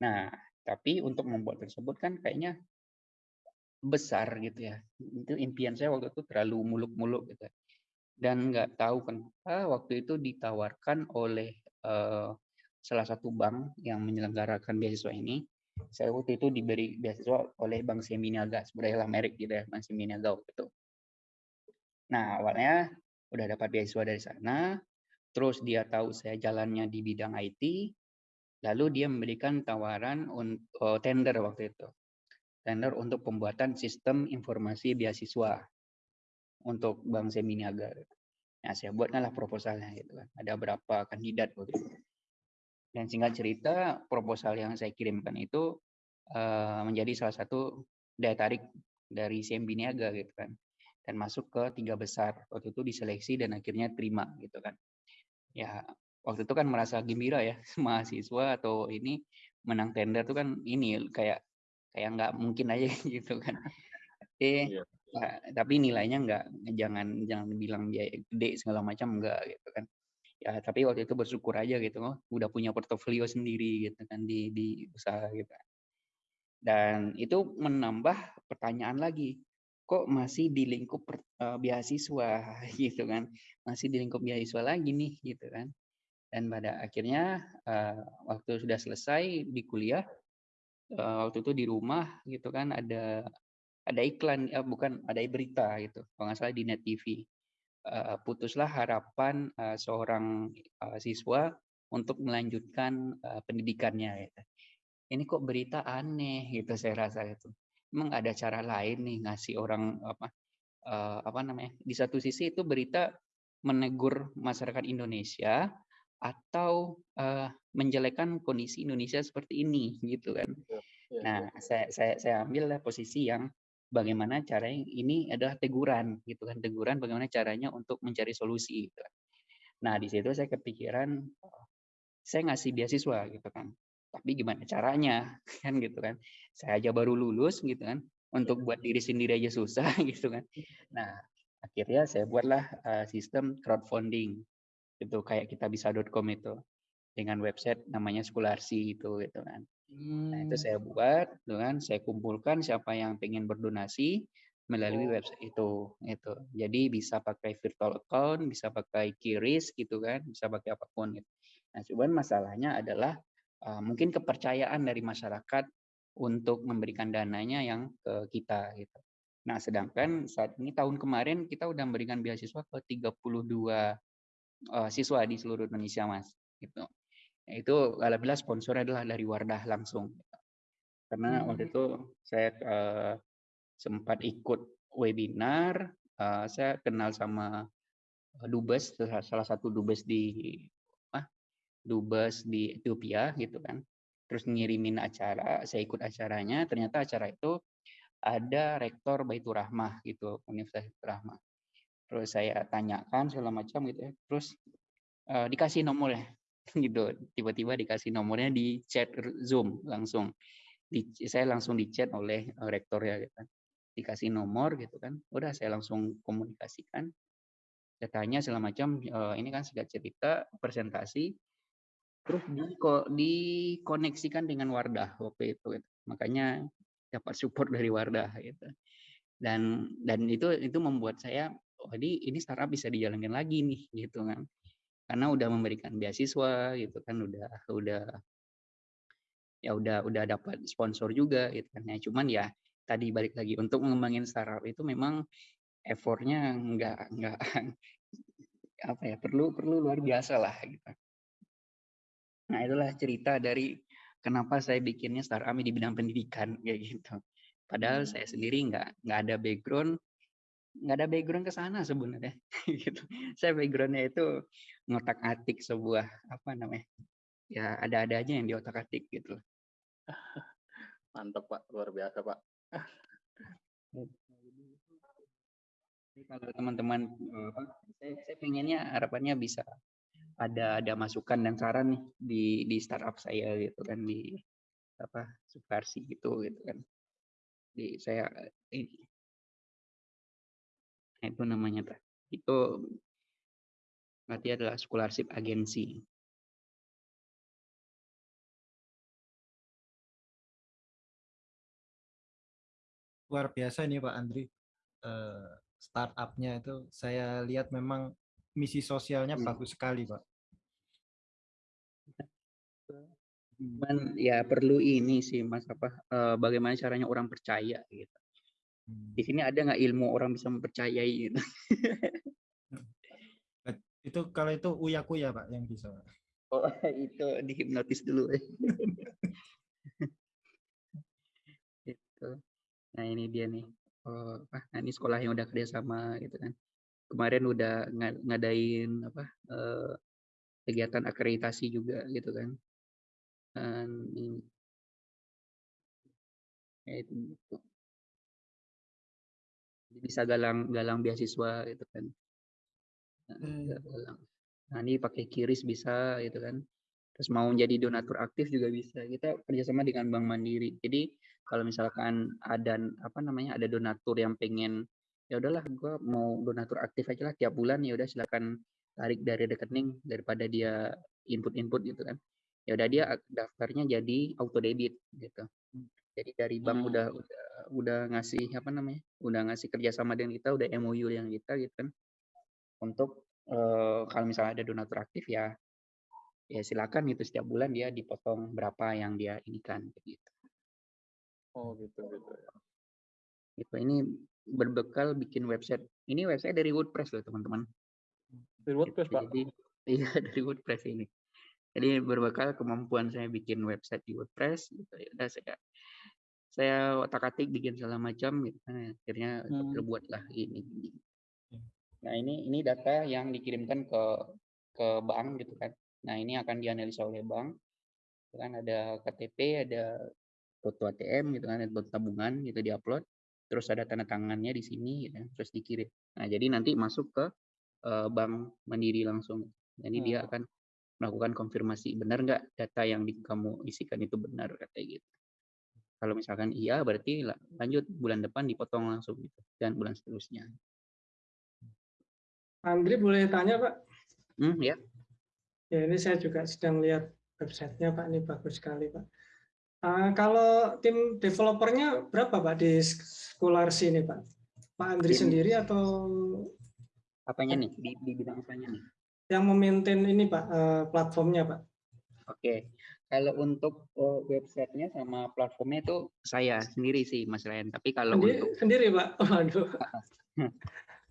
Nah, tapi untuk membuat tersebut kan kayaknya besar gitu ya. Itu impian saya waktu itu terlalu muluk-muluk gitu. Dan nggak tahu kenapa waktu itu ditawarkan oleh eh, salah satu bank yang menyelenggarakan beasiswa ini. Saya waktu itu diberi beasiswa oleh Bank Seminiaga, sebenarnya lah merek gitu ya, Bank Seminiaga waktu itu. Nah, awalnya udah dapat beasiswa dari sana, terus dia tahu saya jalannya di bidang IT, lalu dia memberikan tawaran untuk tender waktu itu. Tender untuk pembuatan sistem informasi beasiswa untuk Bank Seminiaga. Nah, saya buatlah proposalnya gitu kan. Ada berapa kandidat waktu itu. Dan singkat cerita, proposal yang saya kirimkan itu eh, menjadi salah satu daya tarik dari Seminiaga gitu kan. Dan masuk ke tiga besar. Waktu itu diseleksi dan akhirnya terima gitu kan. Ya, waktu itu kan merasa gembira ya mahasiswa atau ini menang tender tuh kan ini kayak kayak nggak mungkin aja gitu kan. Eh, Iya. ya, tapi nilainya nggak jangan jangan bilang biaya gede segala macam enggak gitu kan. Ya, tapi waktu itu bersyukur aja gitu oh, udah punya portofolio sendiri gitu kan di di usaha gitu. Dan itu menambah pertanyaan lagi. Kok masih di lingkup per- eh, beasiswa gitu kan. Masih di lingkup beasiswa lagi nih gitu kan. Dan pada akhirnya eh, waktu sudah selesai di kuliah eh, waktu itu di rumah gitu kan ada ada iklan eh, bukan ada berita gitu kalau nggak salah di net TV putuslah harapan seorang siswa untuk melanjutkan pendidikannya gitu. ini kok berita aneh gitu saya rasa itu emang ada cara lain nih ngasih orang apa apa namanya di satu sisi itu berita menegur masyarakat Indonesia atau eh, menjelekkan kondisi Indonesia seperti ini gitu kan Iya, iya. Nah, saya saya saya ambil lah posisi yang bagaimana caranya ini adalah teguran gitu kan, teguran bagaimana caranya untuk mencari solusi gitu. kan. Nah, di situ saya kepikiran oh, saya ngasih beasiswa gitu kan. Tapi gimana caranya kan gitu kan. Saya aja baru lulus gitu kan. Untuk buat diri sendiri aja susah gitu kan. Nah, akhirnya saya buatlah sistem crowdfunding gitu kayak kita bisa.com itu dengan website namanya Skularsi itu gitu kan. Nah, itu Hmm. saya buat, gitu kan, saya kumpulkan siapa yang pengen berdonasi melalui Oh. website itu, itu. Jadi bisa pakai virtual account, bisa pakai QRIS gitu kan, bisa pakai apa pun gitu. Nah, cuman masalahnya adalah uh, mungkin kepercayaan dari masyarakat untuk memberikan dananya yang ke kita gitu. Nah, sedangkan saat ini tahun kemarin kita udah memberikan beasiswa ke 32 uh, siswa di seluruh Indonesia, Mas, gitu. Itu alhamdulillah sponsor adalah dari Wardah langsung. Karena waktu Hmm. itu saya eh, sempat ikut webinar, eh, saya kenal sama dubes, salah salah satu dubes di apa? Dubes di Ethiopia gitu kan. Terus ngirimin acara, saya ikut acaranya, ternyata acara itu ada rektor Baitur Rahmah gitu, Universitas Baitur Rahmah. Terus saya tanyakan segala macam gitu ya. Terus eh, dikasih nomornya gitu tiba-tiba dikasih nomornya di chat Zoom langsung di, saya langsung di chat oleh eh, rektor ya gitu. dikasih nomor gitu kan udah saya langsung komunikasikan datanya segala macam uh, ini kan sudah cerita presentasi terus di dikoneksikan dengan Wardah waktu itu gitu. makanya dapat support dari Wardah gitu dan dan itu itu membuat saya oh ini ini startup bisa dijalankan lagi nih gitu kan karena udah memberikan beasiswa gitu kan udah udah ya udah udah dapat sponsor juga gitu kan ya cuman ya tadi balik lagi untuk mengembangin startup itu memang effortnya nggak nggak apa ya perlu perlu luar biasa lah gitu. Nah itulah cerita dari kenapa saya bikinnya startup di bidang pendidikan kayak gitu. Padahal saya hmm. sendiri nggak nggak ada background nggak ada background ke sana sebenarnya gitu. Saya backgroundnya itu ngotak atik sebuah apa namanya ya ada-ada aja yang di otak atik gitu. Mantap pak, luar biasa pak. Kalau teman-teman, eh, saya, saya pengennya harapannya bisa ada ada masukan dan saran nih di di startup saya gitu kan di apa subversi gitu gitu kan di saya ini nah, itu namanya itu berarti adalah scholarship agensi luar biasa nih Pak Andri. Uh, startupnya itu saya lihat memang misi sosialnya hmm. bagus sekali Pak. Cuman ya perlu ini sih Mas apa uh, bagaimana caranya orang percaya gitu. Di sini ada nggak ilmu orang bisa mempercayai gitu. itu kalau itu uyaku ya Pak yang bisa. Oh itu dihipnotis dulu. itu. Nah ini dia nih. Oh? Nah, ini sekolah yang udah kerjasama gitu kan. Kemarin udah ngadain apa eh, kegiatan akreditasi juga gitu kan. Dan ini ya itu gitu. Bisa galang galang beasiswa gitu kan. Nah, hmm. galang. Nah, ini pakai kiris bisa gitu kan. Terus mau jadi donatur aktif juga bisa. Kita kerjasama dengan Bank Mandiri. Jadi kalau misalkan ada apa namanya ada donatur yang pengen ya udahlah gue mau donatur aktif aja lah tiap bulan ya udah silakan tarik dari rekening daripada dia input-input gitu kan ya udah dia daftarnya jadi auto debit gitu jadi dari bank hmm. udah udah udah ngasih apa namanya udah ngasih kerjasama dengan kita udah MOU yang kita gitu kan untuk uh, kalau misalnya ada donatur aktif ya ya silakan gitu setiap bulan dia dipotong berapa yang dia inikan gitu Oh gitu gitu ya. Gitu, ini berbekal bikin website. Ini website dari WordPress loh teman-teman. Dari WordPress gitu, Pak? Jadi, iya dari WordPress ini. Jadi berbekal kemampuan saya bikin website di WordPress, gitu ya udah saya saya otak-atik bikin segala macam, gitu. Nah, akhirnya hmm. terbuatlah ini. Nah ini ini data yang dikirimkan ke ke bank gitu kan. Nah ini akan dianalisa oleh bank. Kan ada KTP, ada foto ATM gitu kan, buat tabungan gitu diupload, terus ada tanda tangannya di sini, gitu, terus dikirim. Nah jadi nanti masuk ke uh, bank mandiri langsung. Jadi hmm. dia akan melakukan konfirmasi benar nggak data yang di, kamu isikan itu benar katanya gitu. Kalau misalkan iya berarti lanjut bulan depan dipotong langsung gitu dan bulan seterusnya. Andri boleh tanya Pak? Hmm, ya. Ya ini saya juga sedang lihat websitenya Pak ini bagus sekali Pak. Uh, kalau tim developernya berapa Pak di Scholarsi ini Pak? Pak Andri tim, sendiri atau apanya nih di, di bidang apanya nih? Yang memaintain ini Pak uh, platformnya Pak. Oke, okay. Kalau untuk uh, websitenya sama platformnya itu saya sendiri sih Mas Ryan. Tapi kalau sendiri, untuk sendiri Pak, waduh.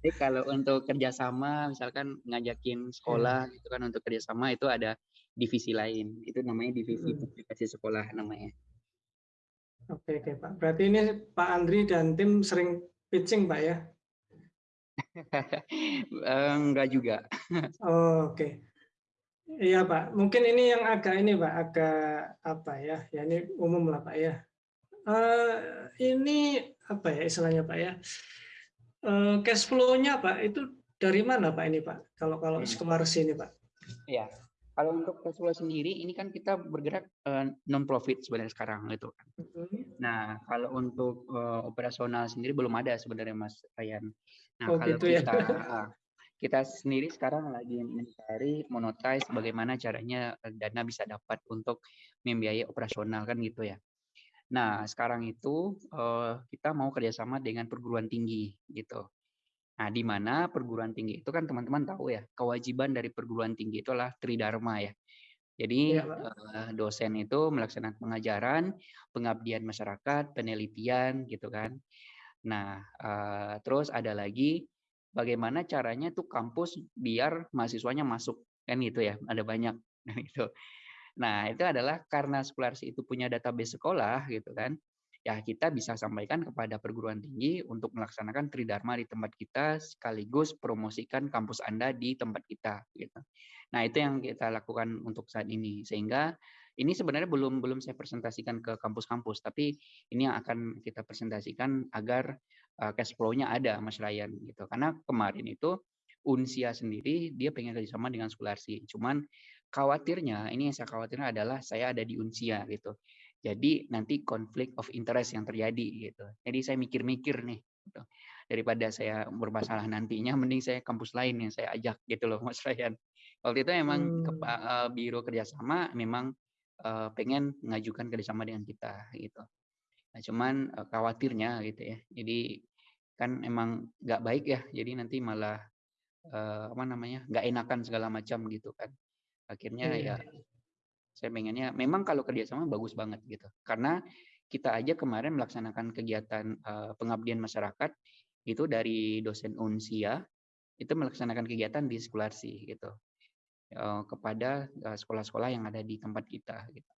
Jadi kalau untuk kerjasama, misalkan ngajakin sekolah hmm. gitu kan untuk kerjasama itu ada divisi lain. Itu namanya divisi hmm. publikasi sekolah namanya. Oke, oke Pak. Berarti ini Pak Andri dan tim sering pitching Pak ya? Enggak juga. oh, oke. Okay. Iya Pak, mungkin ini yang agak ini Pak, agak apa ya, ya ini umum lah Pak ya. Uh, ini apa ya istilahnya Pak ya, uh, cash flow-nya Pak itu dari mana Pak ini Pak, kalau kalau hmm. ini Pak? Iya, Kalau untuk Cashflow sendiri ini kan kita bergerak uh, non profit sebenarnya sekarang gitu kan. Mhm. Nah, kalau untuk uh, operasional sendiri belum ada sebenarnya Mas Ryan. Nah, Oh kalau gitu ya. kita uh, kita sendiri sekarang lagi mencari monetize bagaimana caranya uh, dana bisa dapat untuk membiayai operasional kan gitu ya. Nah, sekarang itu uh, kita mau kerjasama dengan perguruan tinggi gitu. Nah, di mana perguruan tinggi itu kan teman-teman tahu ya, kewajiban dari perguruan tinggi itu adalah tridharma ya. Jadi Pak. eh, dosen itu melaksanakan pengajaran, pengabdian masyarakat, penelitian gitu kan. Nah, eh, terus ada lagi bagaimana caranya tuh kampus biar mahasiswanya masuk kan gitu ya. Ada banyak nah itu. Nah, itu adalah karena Sekularsi itu punya database sekolah gitu kan ya kita bisa sampaikan kepada perguruan tinggi untuk melaksanakan tridharma di tempat kita sekaligus promosikan kampus Anda di tempat kita gitu. Nah, itu yang kita lakukan untuk saat ini sehingga ini sebenarnya belum belum saya presentasikan ke kampus-kampus tapi ini yang akan kita presentasikan agar uh, cash flow-nya ada Mas Ryan gitu. Karena kemarin itu Unsia sendiri dia pengen kerjasama dengan Sekularsi. Cuman khawatirnya ini yang saya khawatirnya adalah saya ada di Unsia gitu. Jadi nanti konflik of interest yang terjadi gitu. Jadi saya mikir-mikir nih gitu. Daripada saya bermasalah nantinya mending saya kampus lain yang saya ajak gitu loh Mas Ryan. Waktu itu memang ke Hmm. uh, biro kerjasama memang uh, pengen mengajukan kerjasama dengan kita gitu. Nah, cuman uh, khawatirnya gitu ya. Jadi kan emang nggak baik ya. Jadi nanti malah uh, apa namanya nggak enakan segala macam gitu kan. Akhirnya Iya. ya saya pengennya memang kalau kerjasama bagus banget gitu. Karena kita aja kemarin melaksanakan kegiatan uh, pengabdian masyarakat itu dari dosen Unsia itu melaksanakan kegiatan di Sekularsi gitu kepada uh, sekolah-sekolah yang ada di tempat kita gitu.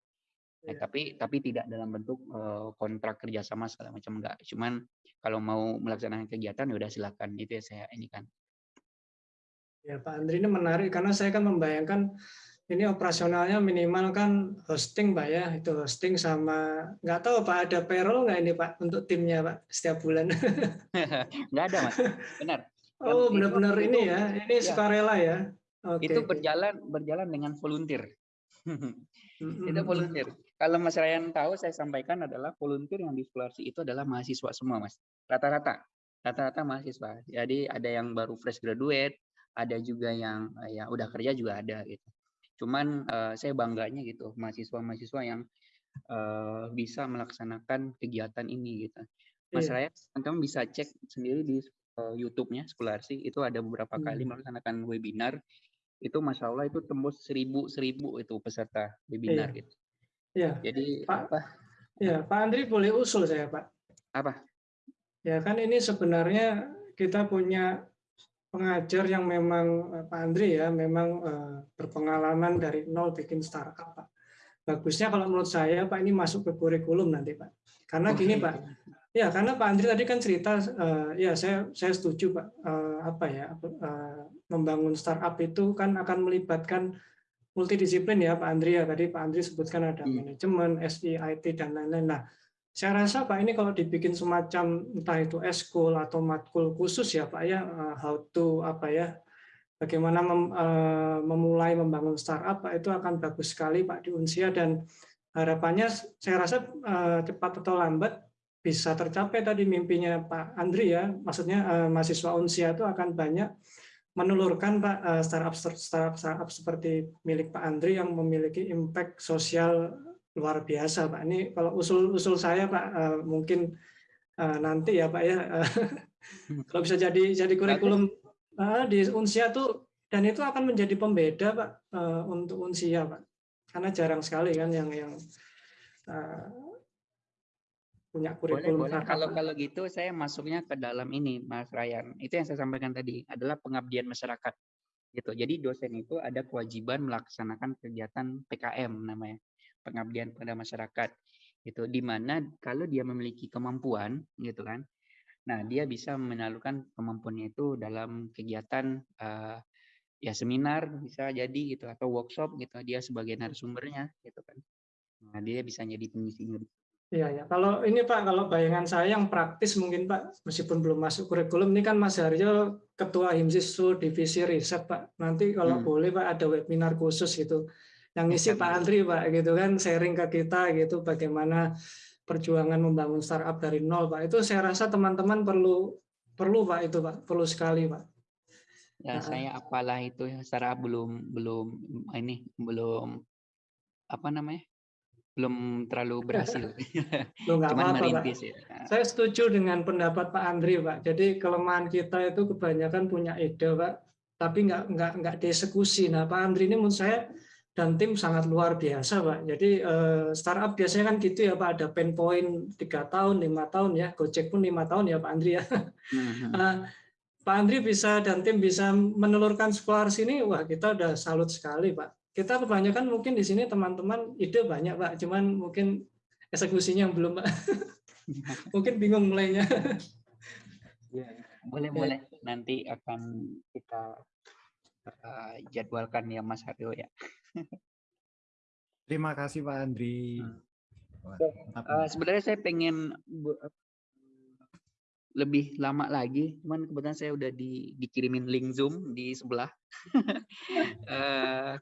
Nah, Iya. tapi tapi tidak dalam bentuk uh, kontrak kerjasama segala macam enggak. Cuman kalau mau melaksanakan kegiatan ya udah silakan itu ya saya ini kan. Ya Pak Andri ini menarik karena saya kan membayangkan ini operasionalnya minimal kan hosting Pak ya, itu hosting sama nggak tahu Pak ada payroll nggak ini Pak untuk timnya Pak setiap bulan? Enggak ada mas, benar. Oh benar-benar ini ya, ini ya sukarela ya. Oke itu berjalan berjalan dengan volunteer. Mm, itu mm, mm. volunteer. Kalau Mas Ryan tahu, saya sampaikan adalah volunteer yang di Sekularsi itu adalah mahasiswa semua, Mas. Rata-rata, rata-rata mahasiswa. Jadi ada yang baru fresh graduate, ada juga yang yang udah kerja juga ada gitu. Cuman eh, saya bangganya gitu, mahasiswa-mahasiswa yang eh, bisa melaksanakan kegiatan ini gitu. Mas Iya. Ryan, teman-teman bisa cek sendiri di eh, YouTube-nya Sekularsi itu ada beberapa kali Hmm. melaksanakan webinar itu masya Allah itu tembus seribu seribu itu peserta webinar Iya. gitu. Iya. Jadi Pak, apa ya Pak Andri boleh usul saya Pak. apa? Ya kan ini sebenarnya kita punya pengajar yang memang eh, Pak Andri ya memang eh, berpengalaman dari nol bikin startup Pak. Bagusnya kalau menurut saya Pak ini masuk ke kurikulum nanti Pak. Karena Oh, gini. Pak, ya karena Pak Andri tadi kan cerita eh, ya saya saya setuju Pak Eh, apa ya eh, membangun startup itu kan akan melibatkan multidisiplin ya Pak Andri ya tadi Pak Andri sebutkan ada Hmm. manajemen, SI, IT dan lain-lain. Nah, saya rasa Pak ini kalau dibikin semacam entah itu eskul atau matkul khusus ya Pak ya eh, how to apa ya bagaimana mem- eh, memulai membangun startup Pak itu akan bagus sekali Pak di Unsia dan harapannya saya rasa eh, cepat atau lambat bisa tercapai tadi mimpinya Pak Andri ya maksudnya eh, mahasiswa Unsia itu akan banyak menelurkan Pak eh, startup startup startup seperti milik Pak Andri yang memiliki impact sosial luar biasa Pak. Ini kalau usul-usul saya Pak eh, mungkin eh, nanti ya Pak ya kalau bisa jadi jadi kurikulum eh, di Unsia tuh dan itu akan menjadi pembeda Pak eh, untuk Unsia Pak. Karena jarang sekali kan yang yang eh, punya Boleh, kurikulum boleh. startup, Kalau kalau gitu saya masuknya ke dalam ini, Mas Ryan. Itu yang saya sampaikan tadi adalah pengabdian masyarakat. Gitu. Jadi dosen itu ada kewajiban melaksanakan kegiatan PKM namanya, pengabdian pada masyarakat. Gitu. Di mana kalau dia memiliki kemampuan, gitu kan. Nah, dia bisa menyalurkan kemampuannya itu dalam kegiatan eh, ya seminar bisa jadi gitu atau workshop gitu. Dia sebagai narasumbernya gitu kan. Nah, dia bisa jadi pengisinya Iya ya. Kalau ini Pak, kalau bayangan saya yang praktis mungkin Pak, meskipun belum masuk kurikulum, ini kan Mas Haryo Ketua Himsisu Divisi Riset Pak. Nanti kalau Hmm. boleh Pak ada webinar khusus gitu. Yang ngisi Oke, Pak. Andri Pak gitu kan, sharing ke kita gitu bagaimana perjuangan membangun startup dari nol Pak. Itu saya rasa teman-teman perlu perlu Pak itu Pak, perlu sekali Pak. Ya, Nah, saya apalah itu ya, secara belum belum ini belum apa namanya? Belum terlalu berhasil. Loh, Cuman apa-apa, Pak. merintis ya. Saya setuju dengan pendapat Pak Andri, Pak. Jadi kelemahan kita itu kebanyakan punya ide, Pak, tapi nggak nggak nggak dieksekusi. Nah, Pak Andri ini menurut saya dan tim sangat luar biasa, Pak. Jadi eh, startup biasanya kan gitu ya, Pak. Ada pain point tiga tahun, lima tahun ya. Gojek pun lima tahun ya, Pak Andri ya. Mhm. Eh, Pak Andri bisa dan tim bisa menelurkan sekolah sini, wah kita udah salut sekali, Pak. Kita kebanyakan mungkin di sini teman-teman ide banyak, Pak. Cuman mungkin eksekusinya yang belum, Pak. mungkin bingung mulainya. Boleh boleh nanti akan kita eh, jadwalkan ya Mas Haryo ya. Terima kasih Pak Andri. Hmm. Wah, Eh, mantap. sebenarnya saya pengen bu- lebih lama lagi, cuman kebetulan saya udah di, dikirimin link Zoom di sebelah. Eh,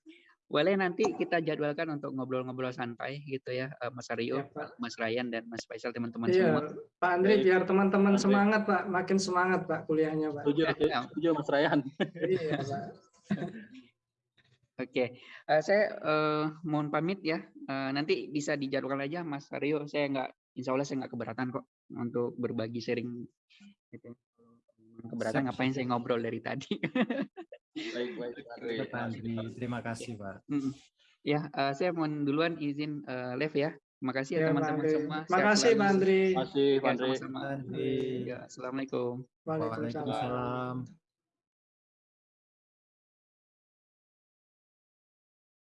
boleh nanti kita jadwalkan untuk ngobrol-ngobrol santai gitu ya, eh, Mas Aryo, Ya, Pak. Mas Ryan dan Mas Faisal teman-teman Iya, semua. Pak Andri Baik. biar teman-teman semangat, Pak. Makin semangat, Pak, kuliahnya, Pak. Setuju, setuju Mas Ryan. Iya, Pak. Oke, Eh, saya eh, mohon pamit ya. Eh, nanti bisa dijadwalkan aja Mas Aryo. Saya nggak, Insya Allah saya nggak keberatan kok untuk berbagi sharing. Gitu. Keberatan Siap, ngapain saya ngobrol dari tadi. Baik, baik. Terima kasih Pak. Ya, eh, saya mohon duluan izin eh, live ya. Terima kasih ya Pak teman-teman semua. Sehat Makasih, Pak. Andri. Terima kasih, Pak Andri. sama-sama. Pak Andri. Ya, assalamualaikum. Waalaikumsalam. Waalaikumsalam.